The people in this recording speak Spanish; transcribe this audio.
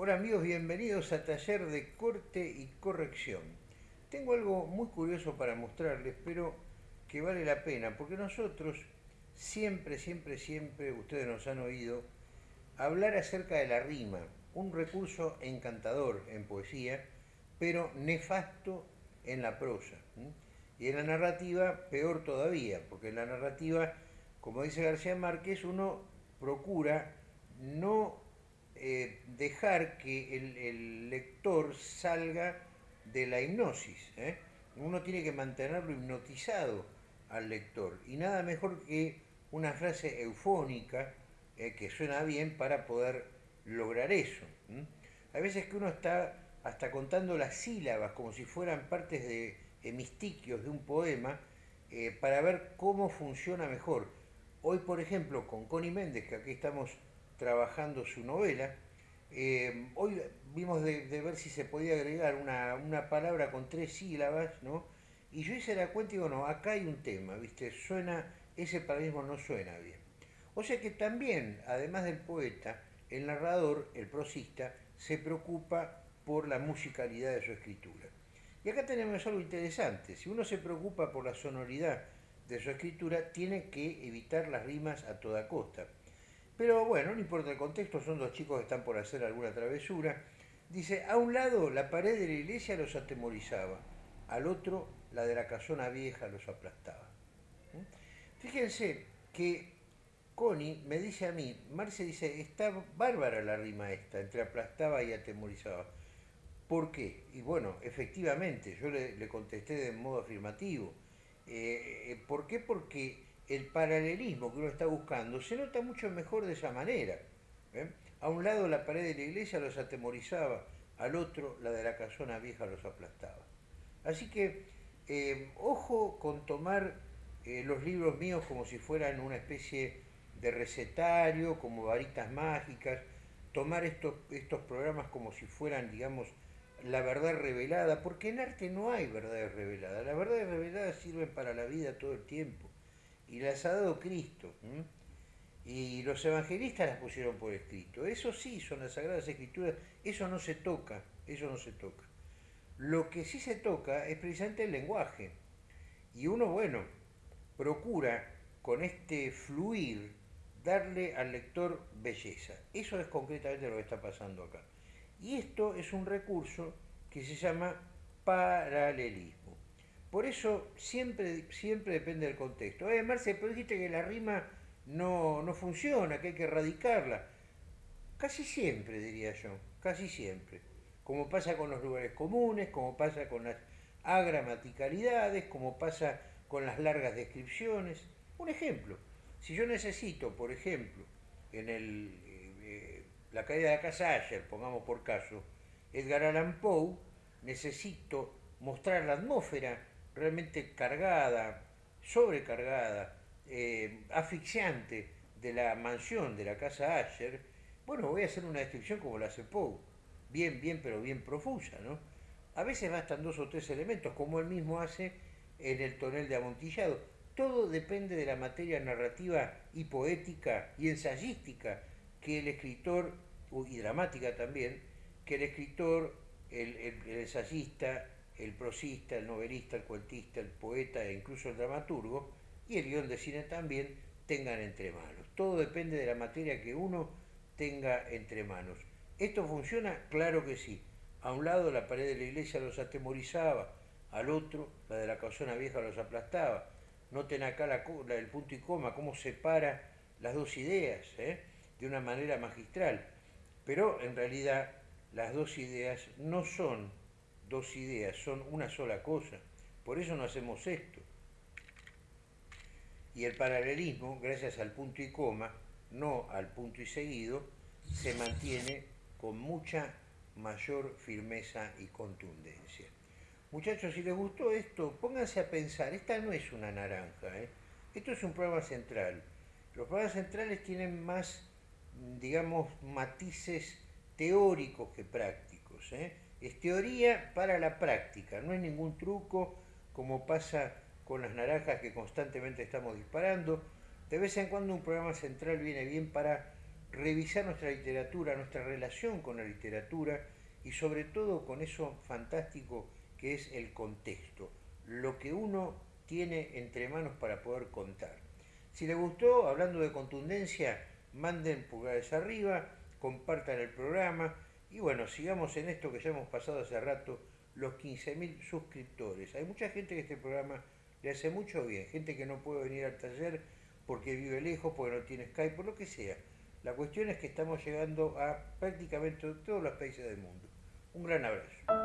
Hola amigos, bienvenidos a Taller de Corte y Corrección. Tengo algo muy curioso para mostrarles, pero que vale la pena, porque nosotros siempre, siempre, siempre, ustedes nos han oído, hablar acerca de la rima, un recurso encantador en poesía, pero nefasto en la prosa. Y en la narrativa, peor todavía, porque en la narrativa, como dice García Márquez, uno procura no eh, dejar que el, lector salga de la hipnosis. ¿eh? Uno tiene que mantenerlo hipnotizado al lector. Y nada mejor que una frase eufónica eh, que suena bien para poder lograr eso. Hay veces que uno está hasta contando las sílabas como si fueran partes de hemistiquios de un poema para ver cómo funciona mejor. Hoy, por ejemplo, con Connie Méndez, que aquí estamos trabajando su novela. Eh, hoy vimos de, ver si se podía agregar una, palabra con tres sílabas, ¿no? Y yo hice la cuenta y digo, no, acá hay un tema, ¿viste? Suena, ese paradigma no suena bien. O sea que también, además del poeta, el narrador, el prosista, se preocupa por la musicalidad de su escritura. Y acá tenemos algo interesante. Si uno se preocupa por la sonoridad de su escritura, tiene que evitar las rimas a toda costa. Pero bueno, no importa el contexto, son dos chicos que están por hacer alguna travesura. Dice, a un lado la pared de la iglesia los atemorizaba, al otro la de la casona vieja los aplastaba. ¿Mm? Fíjense que Connie me dice a mí, Marce dice, está bárbara la rima esta, entre aplastaba y atemorizaba. ¿Por qué? Y bueno, efectivamente, yo le, contesté de modo afirmativo. Eh, eh, ¿Por qué? Porque el paralelismo que uno está buscando se nota mucho mejor de esa manera. ¿eh? A un lado la pared de la iglesia los atemorizaba, al otro la de la casona vieja los aplastaba. Así que eh, ojo con tomar eh, los libros míos como si fueran una especie de recetario, como varitas mágicas, tomar estos, estos programas como si fueran, digamos, la verdad revelada, porque en arte no hay verdades reveladas, las verdades reveladas sirven para la vida todo el tiempo y las ha dado Cristo. Y los evangelistas las pusieron por escrito. Eso sí, son las Sagradas Escrituras, eso no se toca, eso no se toca. Lo que sí se toca es precisamente el lenguaje. Y uno, bueno, procura con este fluir darle al lector belleza. Eso es concretamente lo que está pasando acá. Y esto es un recurso que se llama paralelismo. Por eso siempre, siempre depende del contexto. Eh, Marce, pero dijiste que la rima no, no funciona, que hay que erradicarla. Casi siempre, diría yo, casi siempre. Como pasa con los lugares comunes, como pasa con las agramaticalidades, como pasa con las largas descripciones. Un ejemplo, si yo necesito, por ejemplo, en el, eh, la caída de la casa Asher, pongamos por caso, Edgar Allan Poe, necesito mostrar la atmósfera realmente cargada, sobrecargada, eh, asfixiante de la mansión de la casa Asher, bueno, voy a hacer una descripción como la hace Poe, bien, bien, pero bien profusa, ¿no? A veces bastan dos o tres elementos, como él mismo hace en el tonel de amontillado. Todo depende de la materia narrativa y poética y ensayística que el escritor, y dramática también, que el escritor, el ensayista, el prosista, el novelista, el cuentista, el poeta e incluso el dramaturgo, y el guion de cine también, tengan entre manos. Todo depende de la materia que uno tenga entre manos. ¿Esto funciona? Claro que sí. A un lado la pared de la iglesia los atemorizaba, al otro la de la casona vieja los aplastaba. Noten acá la, el punto y coma, cómo separa las dos ideas, ¿eh? de una manera magistral. Pero en realidad las dos ideas no son dos ideas, son una sola cosa. Por eso no hacemos esto. Y el paralelismo, gracias al punto y coma, no al punto y seguido, se mantiene con mucha mayor firmeza y contundencia. Muchachos, si les gustó esto, pónganse a pensar, esta no es una naranja, ¿eh? esto es un programa central. Los programas centrales tienen más, digamos, matices teóricos que prácticos. ¿eh? Es teoría para la práctica, no es ningún truco como pasa con las naranjas que constantemente estamos disparando. De vez en cuando un programa central viene bien para revisar nuestra literatura, nuestra relación con la literatura y sobre todo con eso fantástico que es el contexto, lo que uno tiene entre manos para poder contar. Si les gustó, hablando de contundencia, manden pulgares arriba, compartan el programa y bueno, sigamos en esto que ya hemos pasado hace rato, los 15.000 suscriptores. Hay mucha gente que este programa le hace mucho bien, gente que no puede venir al taller porque vive lejos, porque no tiene Skype, por lo que sea. La cuestión es que estamos llegando a prácticamente todos los países del mundo. Un gran abrazo.